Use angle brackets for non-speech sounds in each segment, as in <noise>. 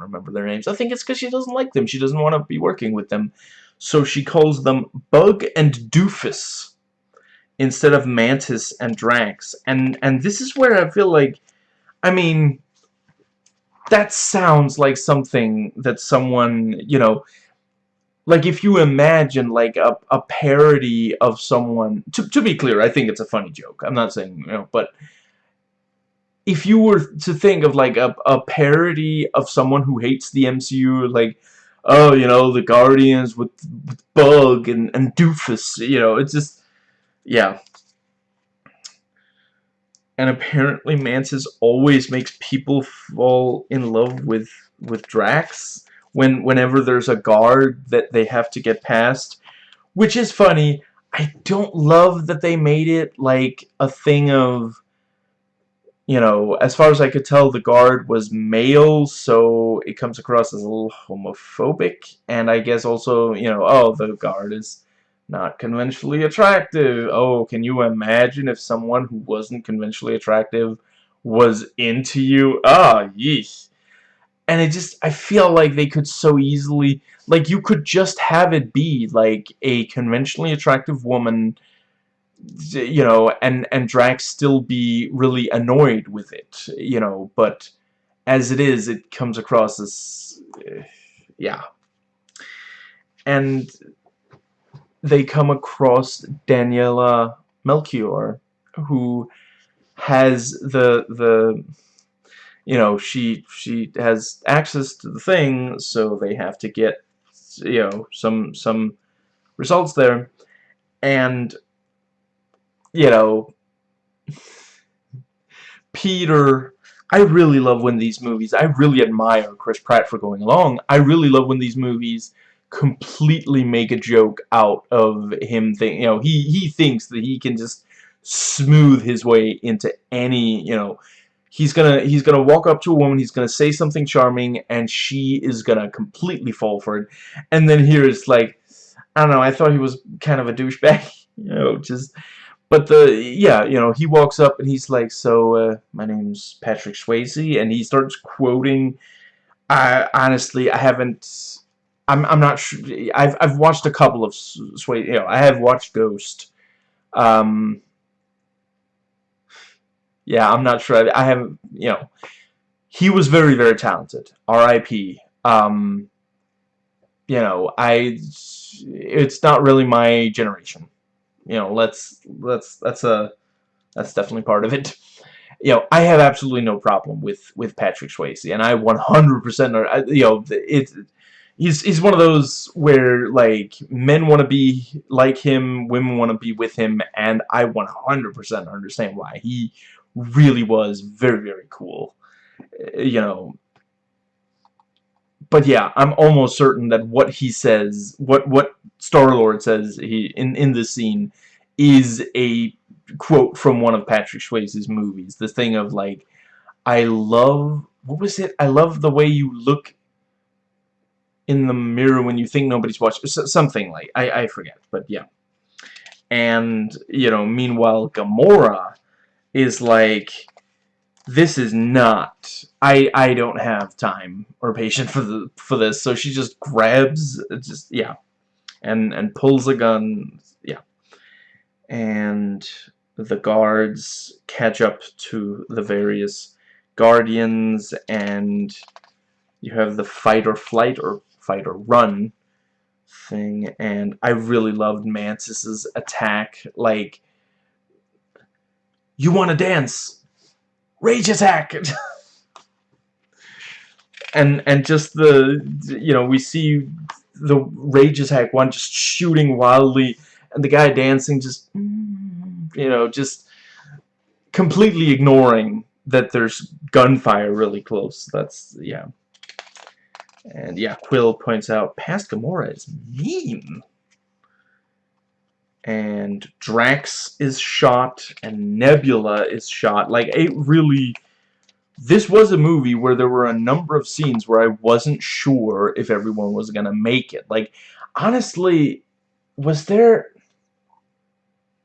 remember their names. I think it's because she doesn't like them. She doesn't want to be working with them. So she calls them Bug and Doofus instead of Mantis and Drax. And and this is where I feel like, I mean, that sounds like something that someone, you know, like if you imagine like a, a parody of someone, to, to be clear, I think it's a funny joke. I'm not saying, you know, but if you were to think of like a, a parody of someone who hates the MCU, like, oh, you know, the Guardians with, with Bug and, and Doofus, you know, it's just, yeah. And apparently Mantis always makes people fall in love with, with Drax when whenever there's a guard that they have to get past, which is funny. I don't love that they made it like a thing of you know, as far as I could tell, the guard was male, so it comes across as a little homophobic. And I guess also, you know, oh, the guard is not conventionally attractive. Oh, can you imagine if someone who wasn't conventionally attractive was into you? Ah, yeesh. And it just, I feel like they could so easily, like, you could just have it be, like, a conventionally attractive woman you know, and, and Drax still be really annoyed with it, you know, but as it is, it comes across as, uh, yeah. And they come across Daniela Melchior, who has the, the, you know, she, she has access to the thing, so they have to get, you know, some, some results there, and you know, Peter, I really love when these movies, I really admire Chris Pratt for going along. I really love when these movies completely make a joke out of him think you know he he thinks that he can just smooth his way into any you know he's gonna he's gonna walk up to a woman he's gonna say something charming and she is gonna completely fall for it and then here it's like I don't know I thought he was kind of a douchebag <laughs> you know just but the yeah, you know, he walks up and he's like, "So, uh, my name's Patrick Swayze," and he starts quoting. I honestly, I haven't. I'm I'm not sure. I've I've watched a couple of Swayze. You know, I have watched Ghost. Um. Yeah, I'm not sure. I, I haven't. You know, he was very very talented. R.I.P. Um. You know, I. It's not really my generation you know, let's let's that's a that's definitely part of it. <laughs> You know, I have absolutely no problem with with Patrick Swayze, and I 100% you know it's he's he's one of those where like men want to be like him, women want to be with him, and I 100% understand why he really was very very cool. Uh, you know, but yeah, I'm almost certain that what he says, what what Star-Lord says he in in this scene is a quote from one of Patrick Swayze's movies. The thing of like I love what was it? I love the way you look in the mirror when you think nobody's watching. Something like I I forget, but yeah. And you know, meanwhile Gamora is like this is not I I don't have time or patience for the for this. So she just grabs just yeah and and pulls a gun yeah. And the guards catch up to the various guardians and you have the fight or flight or fight or run thing. And I really loved Mantis's attack. Like you want to dance rage attack. <laughs> And and just the you know we see the rage attack one just shooting wildly and the guy dancing just you know just completely ignoring that there's gunfire really close. That's yeah. And yeah Quill points out past Gamora is mean and Drax is shot and Nebula is shot. Like it really this was a movie where there were a number of scenes where I wasn't sure if everyone was gonna make it. Like honestly was there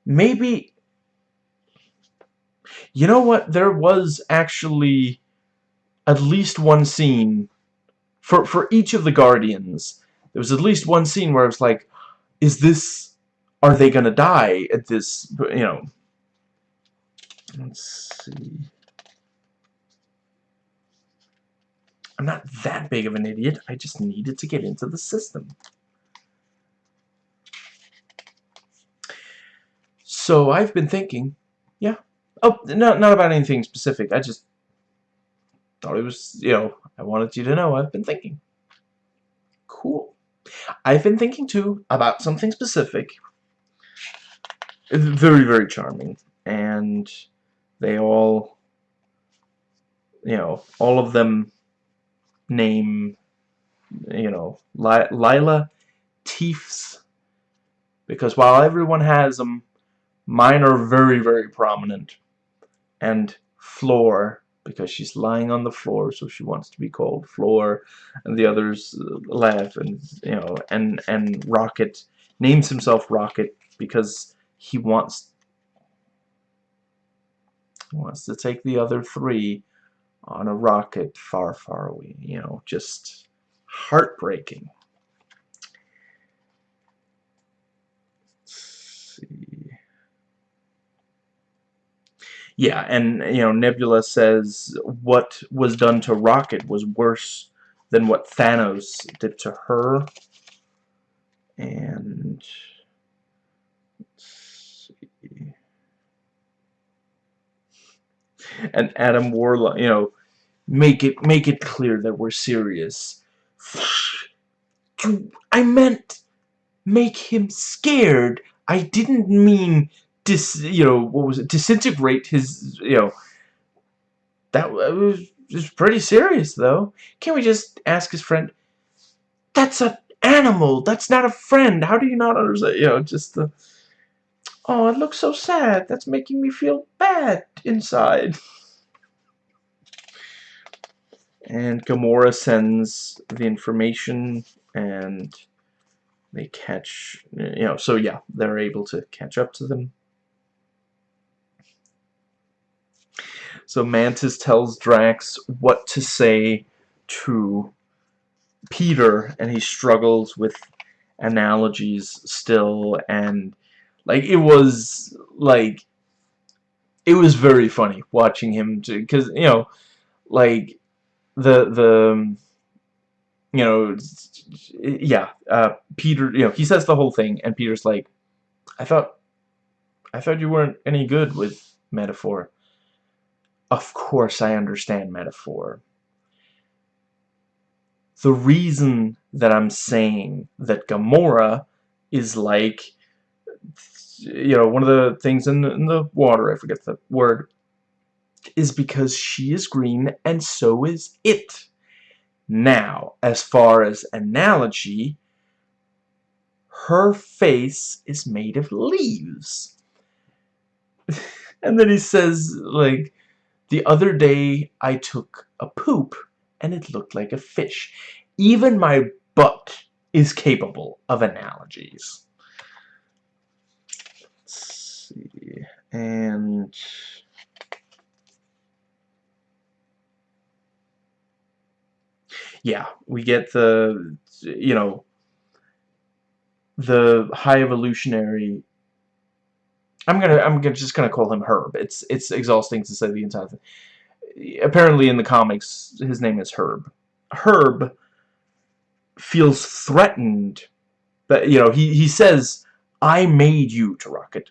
maybe you know what? There was actually at least one scene for for each of the Guardians, there was at least one scene where I was like, "Is this? Are they gonna die at this? You know." Let's see. I'm not that big of an idiot. I just needed to get into the system. So I've been thinking, yeah. Oh, not, not about anything specific. I just thought it was, you know, I wanted you to know I've been thinking. Cool. I've been thinking, too, about something specific. Very, very charming. And they all, you know, all of them name, you know, Lylla Teefs. Because while everyone has them, mine are very, very prominent. And Floor, because she's lying on the floor, so she wants to be called Floor. And the others uh, laugh, and, you know, and, and Rocket names himself Rocket because he wants wants to take the other three on a rocket far, far away. You know, just heartbreaking. Let's see. Yeah, and, you know, Nebula says what was done to Rocket was worse than what Thanos did to her. And... and Adam Warlock, you know, make it make it clear that we're serious. I meant make him scared. I didn't mean dis, you know, what was it? Disintegrate his, you know. That was, was pretty serious though. Can't we just ask his friend? That's an animal. That's not a friend. How do you not understand? You know, just the. Oh, it looks so sad. That's making me feel bad inside. And Gamora sends the information and they catch, you know, so yeah, they're able to catch up to them. So Mantis tells Drax what to say to Peter, and he struggles with analogies still, and like it was like it was very funny watching him to because you know like the the you know yeah uh, Peter you know he says the whole thing and Peter's like I thought I thought you weren't any good with metaphor. Of course I understand metaphor. The reason that I'm saying that Gamora is like you know, one of the things in the, in the water, I forget the word, is because she is green and so is it. Now, as far as analogy, her face is made of leaves. <laughs> and then he says, like, the other day I took a poop and it looked like a fish. Even my butt is capable of analogies see. And yeah, we get the you know the high evolutionary I'm gonna I'm gonna just gonna call him Herb. It's it's exhausting to say the entire thing. Apparently in the comics his name is Herb. Herb feels threatened that you know he he says I made you to Rocket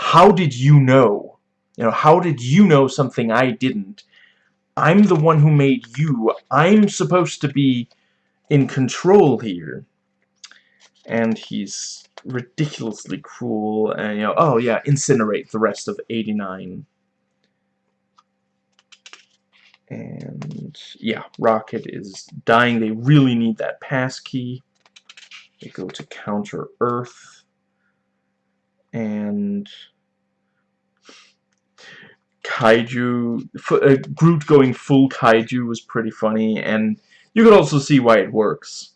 how did you know? You know, how did you know something I didn't? I'm the one who made you. I'm supposed to be in control here. And he's ridiculously cruel and you know oh yeah incinerate the rest of 89 and yeah rocket is dying they really need that pass key they go to counter earth and kaiju uh, Groot going full kaiju was pretty funny and you could also see why it works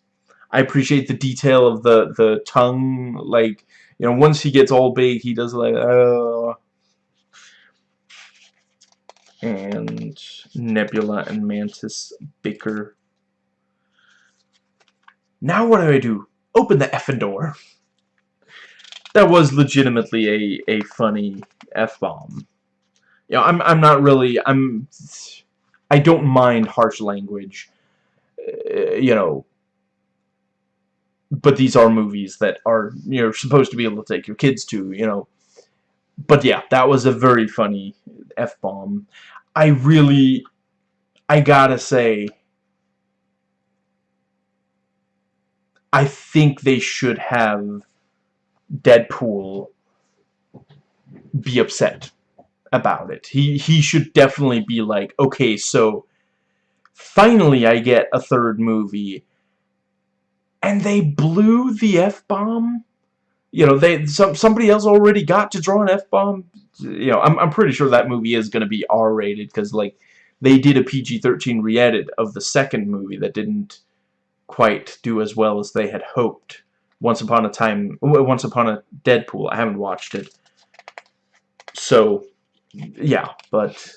I appreciate the detail of the the tongue like you know once he gets all big he does like uh, and Nebula and Mantis bicker Now what do I do? Open the effing door. That was legitimately a, a funny F-bomb. You know, I'm, I'm not really, I'm, I don't mind harsh language, uh, you know, but these are movies that are, you know, supposed to be able to take your kids to, you know. But yeah, that was a very funny F-bomb. I really, I gotta say, I think they should have Deadpool be upset about it. He he should definitely be like, okay, so finally I get a third movie and they blew the F-bomb? You know, they some somebody else already got to draw an F-bomb. You know, I'm I'm pretty sure that movie is going to be R-rated cuz like they did a PG-13 re-edit of the second movie that didn't quite do as well as they had hoped. Once Upon a Time, Once Upon a Deadpool. I haven't watched it. So, yeah, but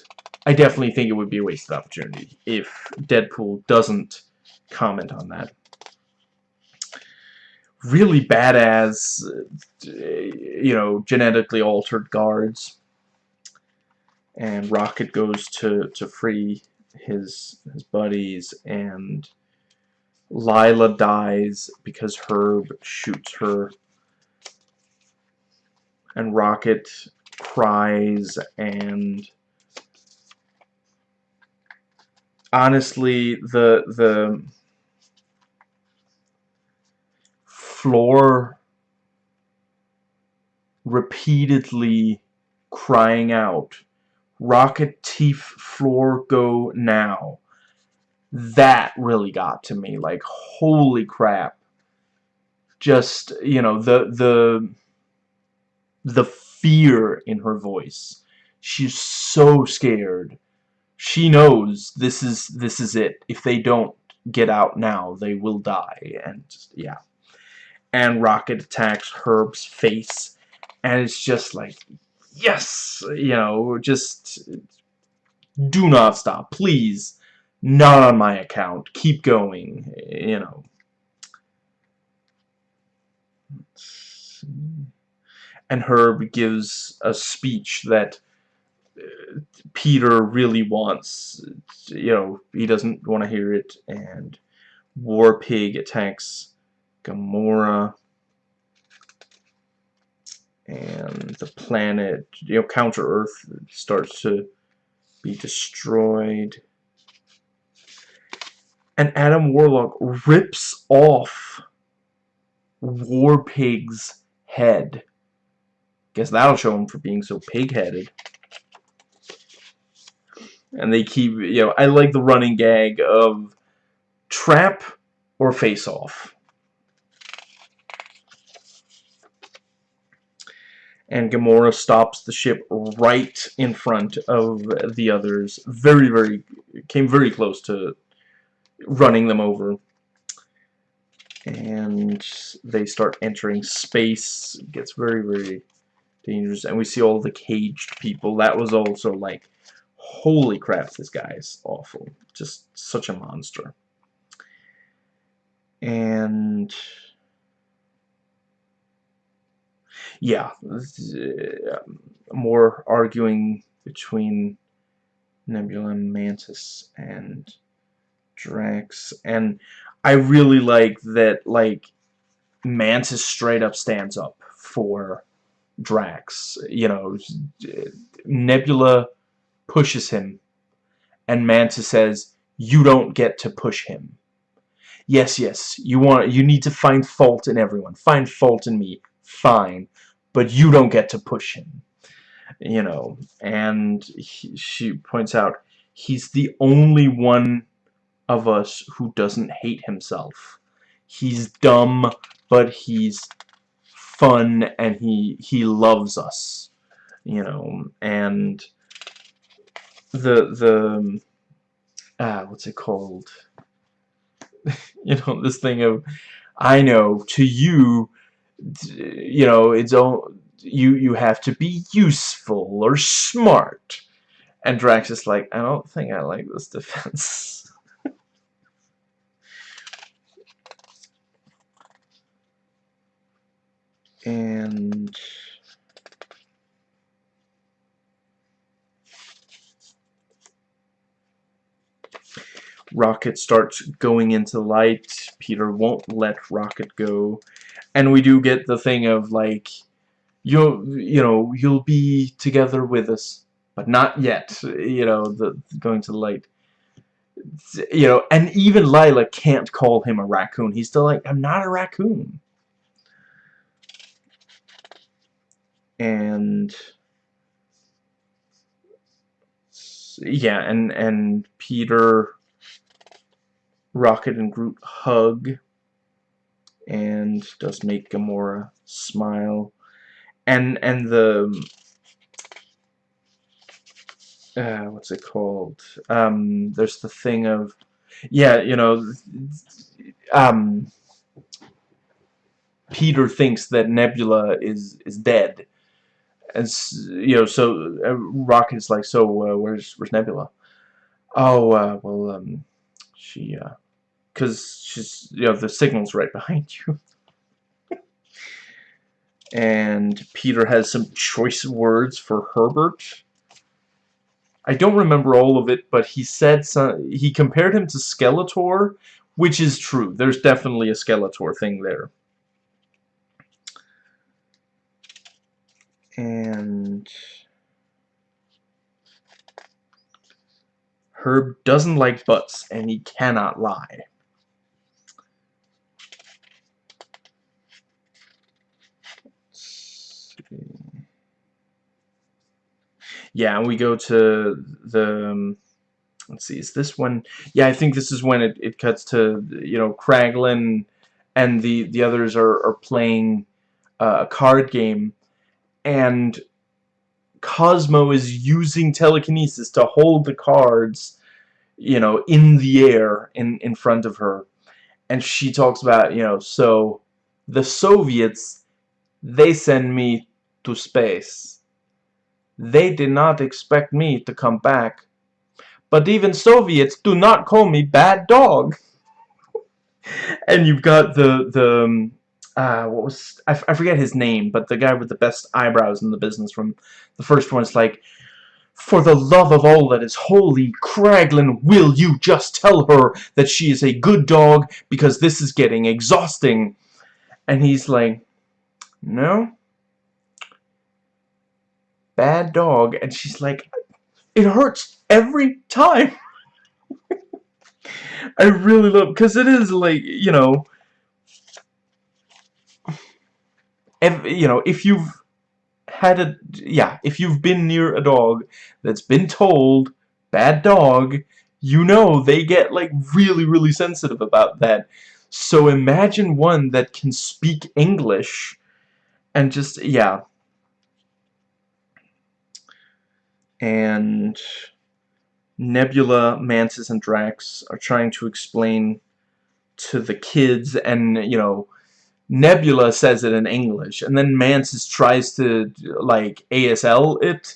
I definitely think it would be a wasted opportunity if Deadpool doesn't comment on that. Really badass, you know, genetically altered guards. And Rocket goes to, to free his, his buddies and Lylla dies because Herb shoots her. And Rocket cries and honestly the the floor repeatedly crying out Rocket Teeth floor go now that really got to me. Like holy crap. Just you know the the the fear in her voice. She's so scared. She knows this is this is it. If they don't get out now they will die. And just, yeah. And rocket attacks herb's face. And it's just like yes you know just do not stop. Please not on my account. Keep going, you know. And Herb gives a speech that uh, Peter really wants, you know, he doesn't want to hear it, and War Pig attacks Gamora, and the planet, you know, Counter Earth starts to be destroyed and Adam Warlock rips off War Pig's head. Guess that'll show him for being so pig-headed. And they keep, you know, I like the running gag of trap or face off. And Gamora stops the ship right in front of the others. Very, very, came very close to running them over. And they start entering space. It gets very, very dangerous. And we see all the caged people. That was also like, holy crap, this guy is awful. Just such a monster. And yeah, uh, more arguing between Nebula and Mantis and Drax, and I really like that, like, Mantis straight up stands up for Drax. You know, Nebula pushes him, and Mantis says, you don't get to push him. Yes, yes, you want you need to find fault in everyone. Find fault in me. Fine. But you don't get to push him. You know, and he, she points out he's the only one of us who doesn't hate himself. He's dumb, but he's fun and he he loves us. You know, and the the ah what's it called? <laughs> you know, this thing of I know to you you know, it's all you you have to be useful or smart. And Drax is like, I don't think I like this <laughs> defense. and Rocket starts going into light. Peter won't let Rocket go. And we do get the thing of like, you'll, you know, you'll be together with us, but not yet, you know, the going to the light. You know, and even Lylla can't call him a raccoon. He's still like, I'm not a raccoon. And yeah, and and Peter, Rocket, and Groot hug, and does make Gamora smile, and and the uh, what's it called? Um, there's the thing of, yeah, you know, um, Peter thinks that Nebula is is dead, and you know, so uh, Rocket's like, so uh, where's where's Nebula? Oh, uh, well, um, she, uh, cause she's, you know, the signal's right behind you. <laughs> and Peter has some choice words for Herbert. I don't remember all of it, but he said some, he compared him to Skeletor, which is true. There's definitely a Skeletor thing there. And Herb doesn't like butts, and he cannot lie. Yeah, and we go to the... Um, let's see, is this one? Yeah, I think this is when it, it cuts to, you know, Kraglin and the, the others are, are playing uh, a card game and Cosmo is using telekinesis to hold the cards, you know, in the air in, in front of her. And she talks about, you know, so the Soviets, they send me to space. They did not expect me to come back. But even Soviets do not call me bad dog. <laughs> and you've got the, the, um, uh, what was I, I forget his name, but the guy with the best eyebrows in the business from the first one is like, For the love of all that is holy, Kraglin, will you just tell her that she is a good dog because this is getting exhausting? And he's like, No. Bad dog. And she's like, It hurts every time. <laughs> I really love, because it is like, you know, you know, if you've had a, yeah, if you've been near a dog that's been told, bad dog, you know they get, like, really, really sensitive about that. So imagine one that can speak English and just, yeah. And Nebula, Mantis, and Drax are trying to explain to the kids and, you know, Nebula says it in English, and then Mantis tries to, like, ASL it,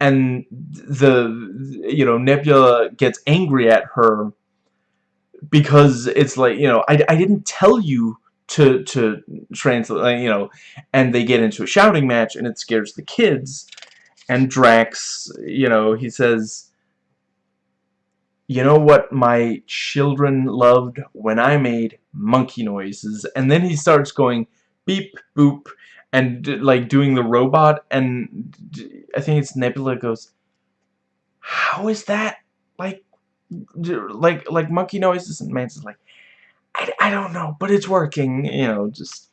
and the, you know, Nebula gets angry at her because it's like, you know, I, I didn't tell you to, to translate, you know, and they get into a shouting match, and it scares the kids, and Drax, you know, he says, you know what my children loved when I made monkey noises. And then he starts going beep boop and like doing the robot. And I think it's Nebula goes how is that like like like monkey noises? And Man's like I, I don't know but it's working you know just.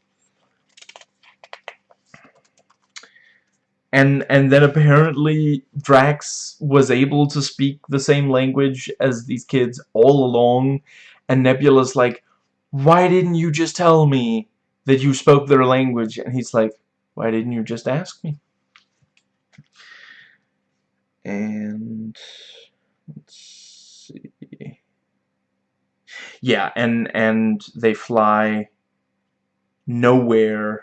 And and then apparently Drax was able to speak the same language as these kids all along. And Nebula's like why didn't you just tell me that you spoke their language? And he's like why didn't you just ask me? And let's see. Yeah and and they fly Knowhere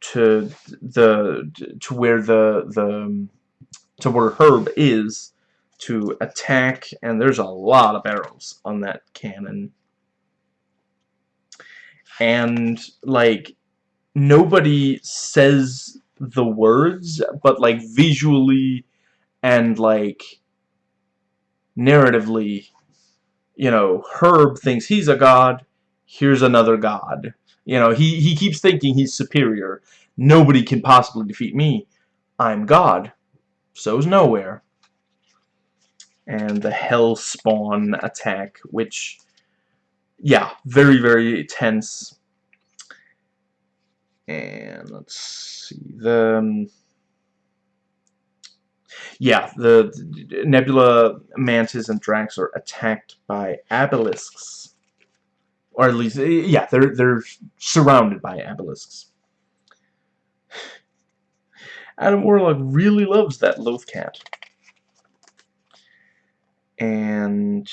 to the to where the the to where Herb is to attack. And there's a lot of barrels on that cannon and like nobody says the words but like visually and like narratively you know, Herb thinks he's a god. Here's another god. You know, he, he keeps thinking he's superior. Nobody can possibly defeat me. I'm God. So's Knowhere And the Hell Spawn attack, which, yeah, very, very tense. And let's see, the... Um, yeah, the, the Nebula, Mantis, and Drax are attacked by Abilisks. Or at least, yeah, they're, they're surrounded by Abilisks. <sighs> Adam Warlock really loves that Lothcat. And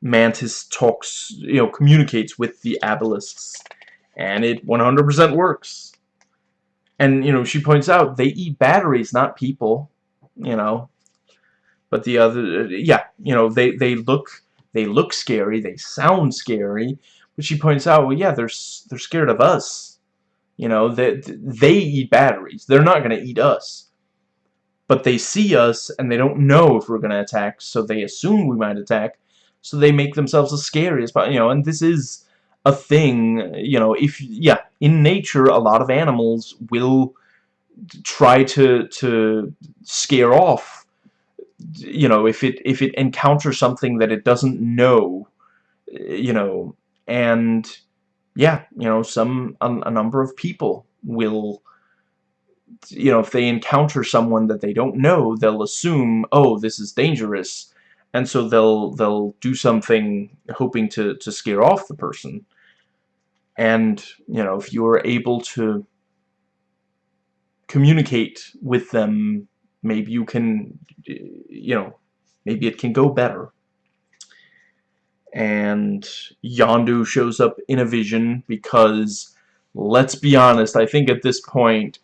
Mantis talks, you know, communicates with the Abilisks. And it 100% works. And, you know, she points out they eat batteries, not people, you know. But the other, yeah, you know, they, they look they look scary, they sound scary, but she points out, well, yeah, they're, they're scared of us. You know, they, they eat batteries. They're not going to eat us. But they see us, and they don't know if we're going to attack, so they assume we might attack, so they make themselves as scary as possible. You know, and this is a thing, you know, if, yeah, in nature, a lot of animals will try to, to scare off, you know, if it, if it encounters something that it doesn't know, you know, and, yeah, you know, some, a, a number of people will, you know, if they encounter someone that they don't know, they'll assume, oh, this is dangerous, and so they'll they'll do something hoping to to scare off the person. And you know if you're able to communicate with them maybe you can you know maybe it can go better. And Yondu shows up in a vision because let's be honest I think at this point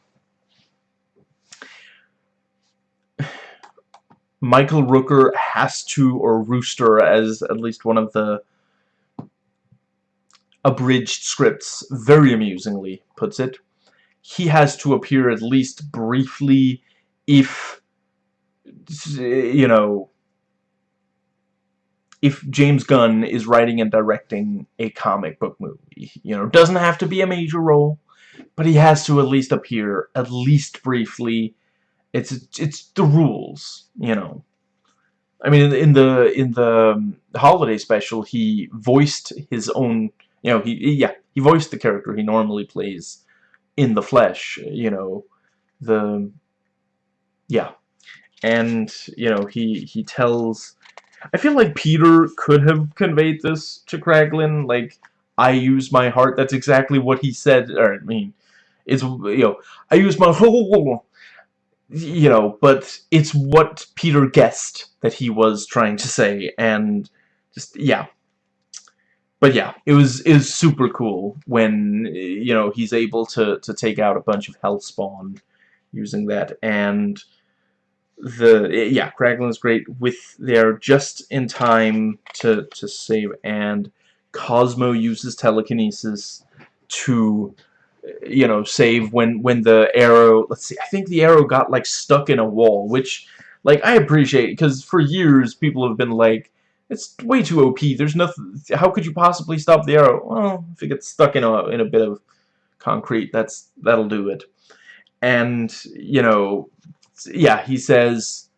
Michael Rooker has to, or Rooster as at least one of the abridged scripts very amusingly puts it, he has to appear at least briefly if, you know, if James Gunn is writing and directing a comic book movie. You know, doesn't have to be a major role, but he has to at least appear, at least briefly. It's it's the rules, you know. I mean, in the in the um, holiday special, he voiced his own you know, he, yeah, he voiced the character he normally plays in the flesh, you know, the, yeah. And, you know, he, he tells, I feel like Peter could have conveyed this to Kraglin, like, I use my heart, that's exactly what he said, or, I mean, it's, you know, I use my <laughs> whole, you know, but it's what Peter guessed that he was trying to say, and just, yeah. But yeah, it was is super cool when you know he's able to to take out a bunch of Hellspawn using that, and the yeah, Kraglin's great with they're just in time to to save, and Cosmo uses telekinesis to you know save when when the arrow. Let's see, I think the arrow got like stuck in a wall, which like I appreciate because for years people have been like it's way too OP. There's nothing. How could you possibly stop the arrow? Well, if it gets stuck in a in a bit of concrete, that's that'll do it. And you know, yeah, he says,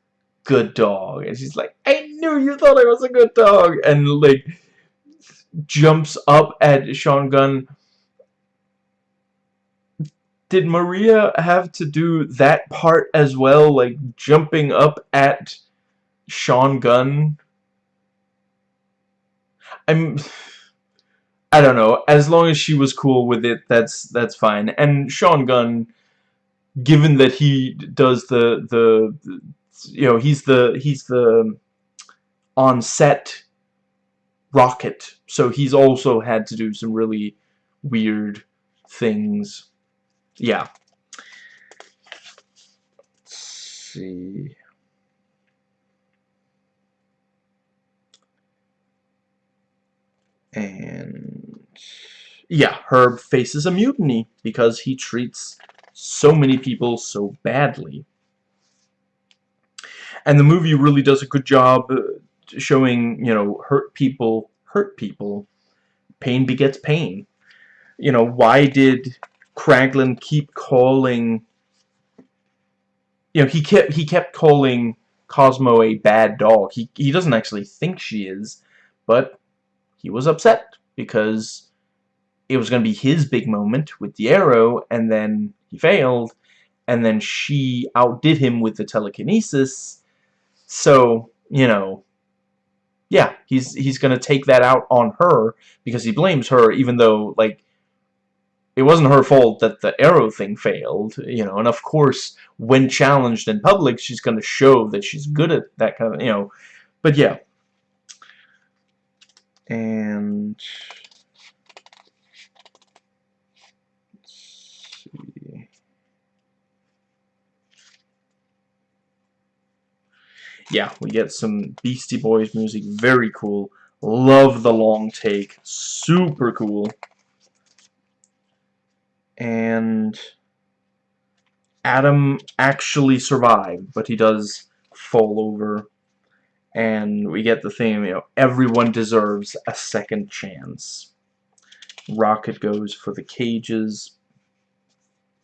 "Good dog," and she's like, "I knew you thought I was a good dog," and like jumps up at Sean Gunn. Did Maria have to do that part as well, like jumping up at Sean Gunn? I'm I don't know. As long as she was cool with it, that's that's fine. And Sean Gunn, given that he does the the, you know he's the he's the um, on set rocket, so he's also had to do some really weird things. Yeah. Let's see. And yeah, Herb faces a mutiny because he treats so many people so badly. And the movie really does a good job, uh, showing, you know, hurt people hurt people. Pain begets pain. You know, why did Kraglin keep calling you know, he kept he kept calling Cosmo a bad dog. He he doesn't actually think she is, but he was upset because it was going to be his big moment with the arrow, and then he failed, and then she outdid him with the telekinesis. So, you know, yeah, he's he's going to take that out on her because he blames her, even though, like, it wasn't her fault that the arrow thing failed, you know, and of course, when challenged in public, she's going to show that she's mm-hmm. good at that kind of, you know, but yeah. And yeah, we get some Beastie Boys music. Very cool. Love the long take. Super cool. And Adam actually survived, but he does fall over. And we get the theme, you know, everyone deserves a second chance. Rocket goes for the cages,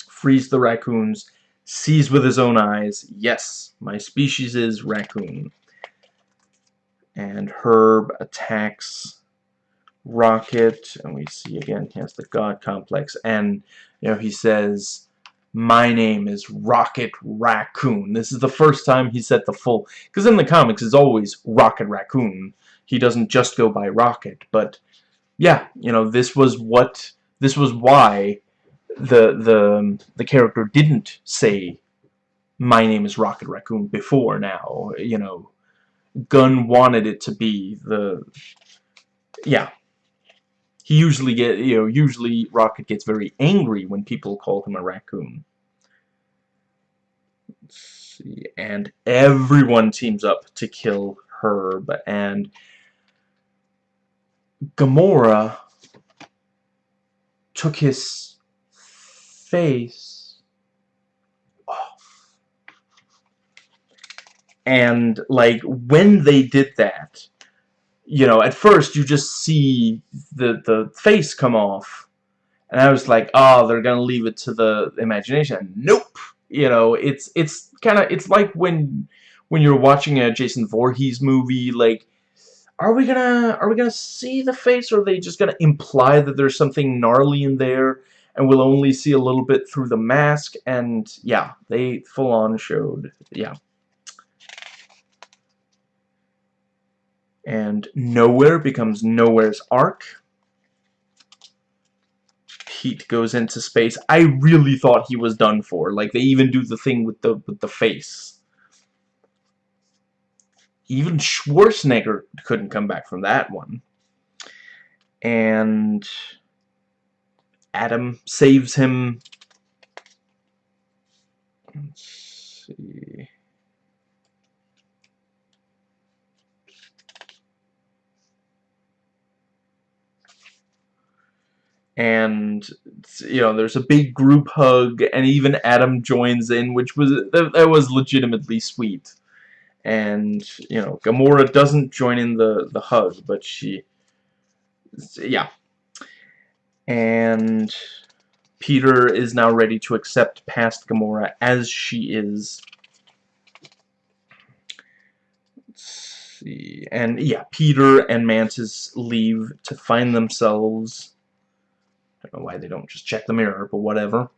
frees the raccoons, sees with his own eyes, yes, my species is raccoon. And Herb attacks Rocket, and we see again he has the God complex, and you know he says, "My name is Rocket Raccoon." This is the first time he said the full, because in the comics it's always Rocket Raccoon. He doesn't just go by Rocket, but yeah, you know this was what this was why the the the character didn't say my name is Rocket Raccoon before now you know Gunn wanted it to be the yeah he usually get you know usually Rocket gets very angry when people call him a raccoon Let's see and everyone teams up to kill Herb and Gamora took his face off. And, like, when they did that, you know, at first you just see the, the face come off. And I was like, oh, they're gonna leave it to the imagination. Nope! You know, it's it's kind of, it's like when when you're watching a Jason Voorhees movie, like, are we gonna are we gonna see the face or are they just gonna imply that there's something gnarly in there and we'll only see a little bit through the mask and yeah they full on showed yeah and Knowhere becomes Knowhere's ark. Pete goes into space. I really thought he was done for. Like they even do the thing with the with the face. Even Schwarzenegger couldn't come back from that one. And Adam saves him. Let's see. And you know there's a big group hug and even Adam joins in which was that, was legitimately sweet and you know Gamora doesn't join in the the hug but she yeah and Peter is now ready to accept past Gamora as she is. Let's see. And yeah, Peter and Mantis leave to find themselves. I don't know why they don't just check the mirror, but whatever.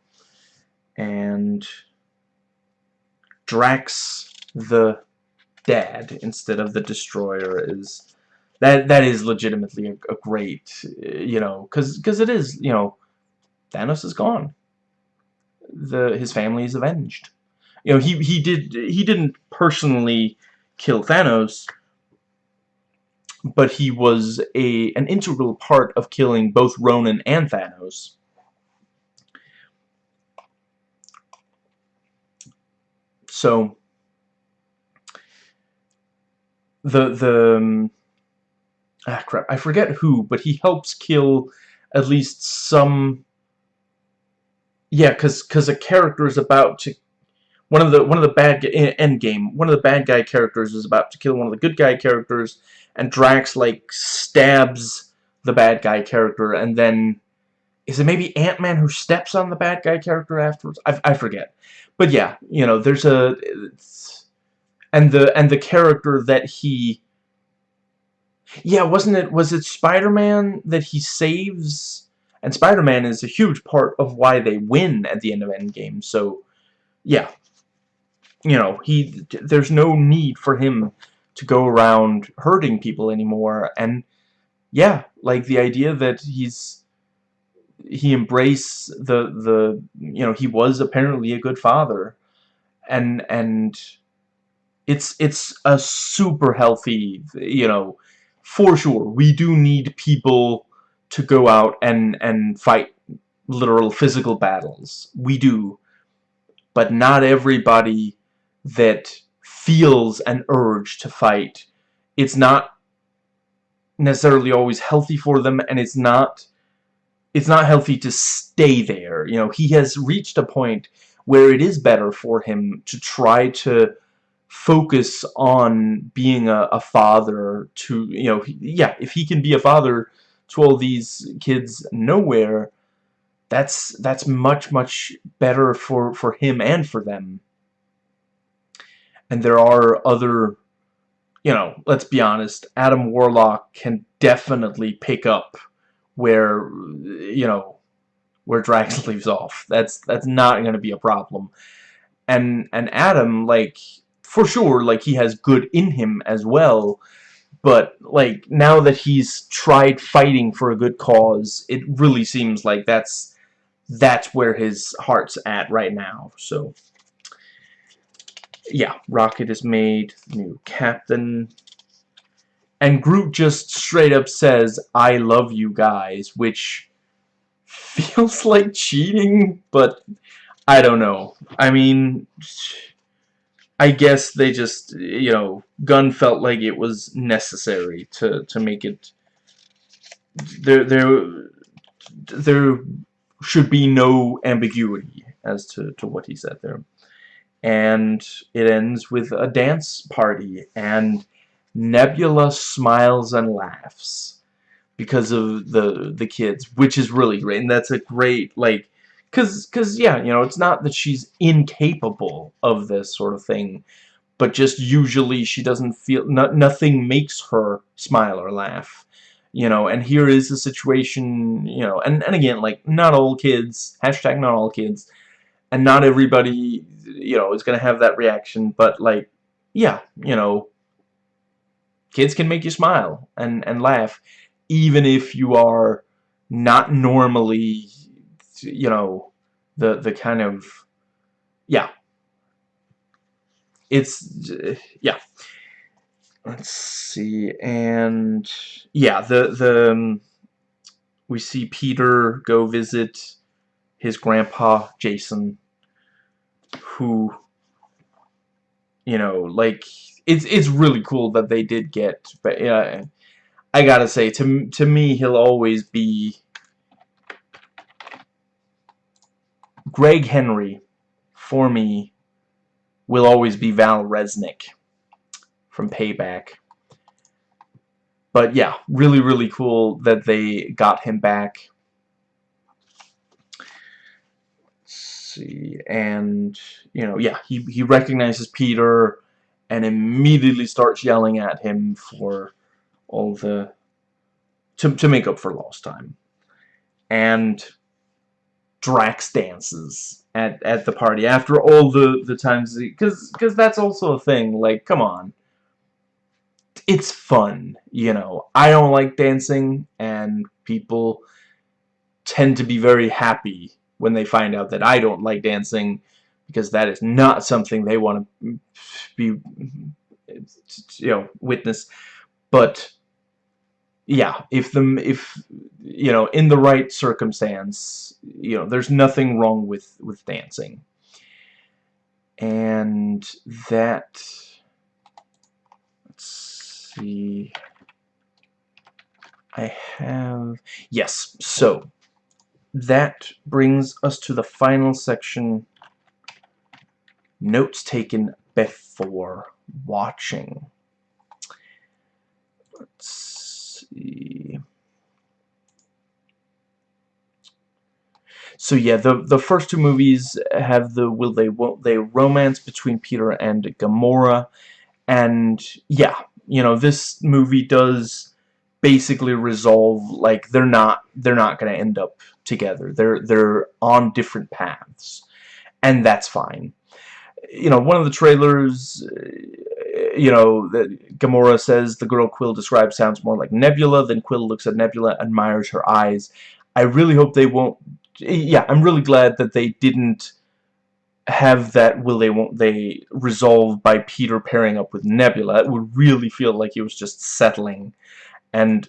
And Drax, the dad, instead of the destroyer, is that that is legitimately a, a great, eh, you know, because because it is, you know, Thanos is gone. The his family is avenged. You know, he he did he didn't personally kill Thanos, but he was a an integral part of killing both Ronan and Thanos. So the the um, ah crap I forget who but he helps kill at least some yeah cuz cuz a character is about to one of the one of the bad end game one of the bad guy characters is about to kill one of the good guy characters and Drax like stabs the bad guy character and then is it maybe Ant-Man who steps on the bad guy character afterwards? I, I forget. But yeah you know there's a and the and the character that he yeah wasn't it was it Spider-Man that he saves? And Spider-Man is a huge part of why they win at the end of Endgame so yeah you know, he there's no need for him to go around hurting people anymore. And yeah, like the idea that he's he embraced the the you know he was apparently a good father, and and it's it's a super healthy you know for sure we do need people to go out and and fight literal physical battles. We do. But not everybody that feels an urge to fight. It's not necessarily always healthy for them, and it's not it's not healthy to stay there. You know, he has reached a point where it is better for him to try to focus on being a, a father to, you know, yeah, if he can be a father to all these kids Knowhere, that's that's much, much better for, for him and for them and there are other you know let's be honest Adam Warlock can definitely pick up where you know where Drax <laughs> leaves off. That's that's not going to be a problem. And and Adam like for sure like he has good in him as well. But like now that he's tried fighting for a good cause it really seems like that's that's where his heart's at right now so yeah, Rocket is made new captain. And Groot just straight up says, I love you guys, which <laughs> feels like cheating, but I don't know. I mean, I guess they just, you know, Gunn felt like it was necessary to, to make it, there, there, there should be no ambiguity as to, to what he said there and it ends with a dance party and Nebula smiles and laughs because of the the kids which is really great. And that's a great like cuz cuz yeah you know it's not that she's incapable of this sort of thing but just usually she doesn't feel no, nothing makes her smile or laugh you know and here is a situation you know and and again like not all kids hashtag not all kids and not everybody you know is gonna have that reaction but like yeah you know kids can make you smile and and laugh even if you are not normally you know the the kind of yeah. It's yeah. Let's see and yeah the the um, we see Peter go visit his grandpa Jason who you know like it's it's really cool that they did get but yeah I gotta say to to me he'll always be Gregg Henry for me will always be Val Resnick from Payback. But yeah really really cool that they got him back see, and, you know, yeah, he, he recognizes Peter and immediately starts yelling at him for all the, to, to make up for lost time. And Drax dances at, at the party after all the, the times, because because that's also a thing, like, come on. It's fun, you know. I don't like dancing, and people tend to be very happy when they find out that I don't like dancing because that is not something they want to be you know witness. But yeah if the if you know in the right circumstance you know there's nothing wrong with with dancing. And that let's see. I have yes so that brings us to the final section notes taken before watching. Let's see. So yeah, the the first two movies have the will they won't they romance between Peter and Gamora, and yeah, you know this movie does basically resolve like they're not they're not going to end up together. They're they're on different paths, and that's fine. You know, one of the trailers, uh, you know, that Gamora says the girl Quill describes sounds more like Nebula. Then Quill looks at Nebula, admires her eyes. I really hope they won't yeah, I'm really glad that they didn't have that will they won't they resolve by Peter pairing up with Nebula. It would really feel like he was just settling. And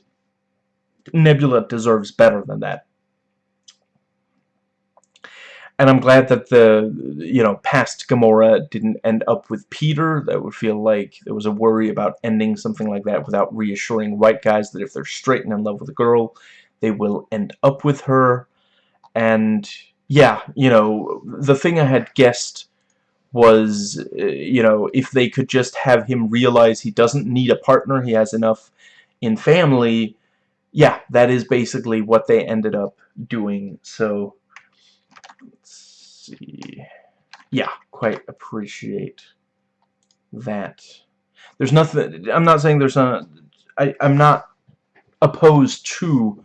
Nebula deserves better than that. And I'm glad that the, you know, past Gamora didn't end up with Peter. That would feel like there was a worry about ending something like that without reassuring white guys that if they're straight and in love with a girl, they will end up with her and yeah, you know, the thing I had guessed was, uh, you know, if they could just have him realize he doesn't need a partner, he has enough in family, yeah, that is basically what they ended up doing. So, let's see. Yeah, quite appreciate that. There's nothing, I'm not saying there's a, I, I'm not opposed to,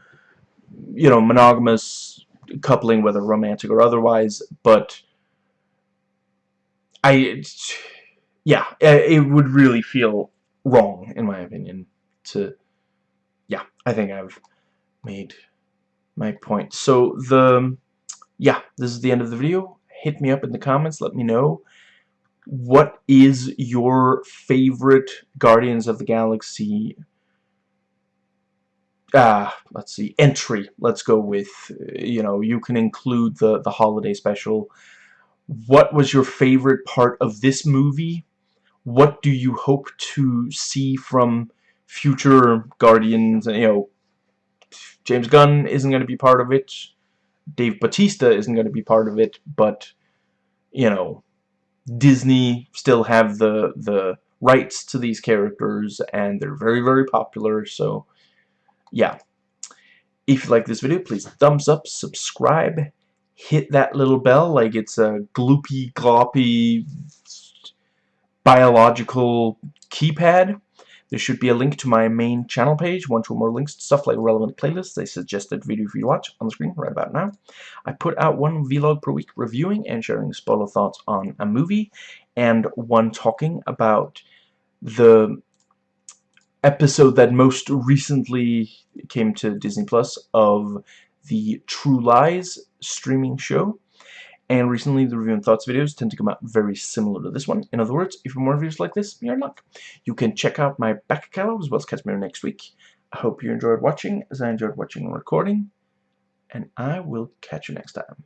you know, monogamous coupling, whether romantic or otherwise, but I, yeah, it would really feel wrong, in my opinion, to, yeah, I think I've made my point. So, the, yeah, this is the end of the video. Hit me up in the comments, let me know what is your favorite Guardians of the Galaxy uh, let's see, entry. Let's go with, you know, you can include the, the holiday special. What was your favorite part of this movie? What do you hope to see from future Guardians? And you know, James Gunn isn't going to be part of it. Dave Bautista isn't going to be part of it, but, you know, Disney still have the, the rights to these characters, and they're very, very popular, so yeah. If you like this video, please thumbs up, subscribe, hit that little bell like it's a gloopy, gloppy, biological keypad. There should be a link to my main channel page, one or more links to stuff like relevant playlists, a suggested video for you to watch on the screen right about now. I put out one vlog per week reviewing and sharing spoiler thoughts on a movie, and one talking about the episode that most recently came to Disney Plus of the True Lies streaming show. And recently, the review and thoughts videos tend to come out very similar to this one. In other words, if you want more reviews like this, you're in luck. You can check out my back catalog as well as catch me next week. I hope you enjoyed watching as I enjoyed watching and recording. And I will catch you next time.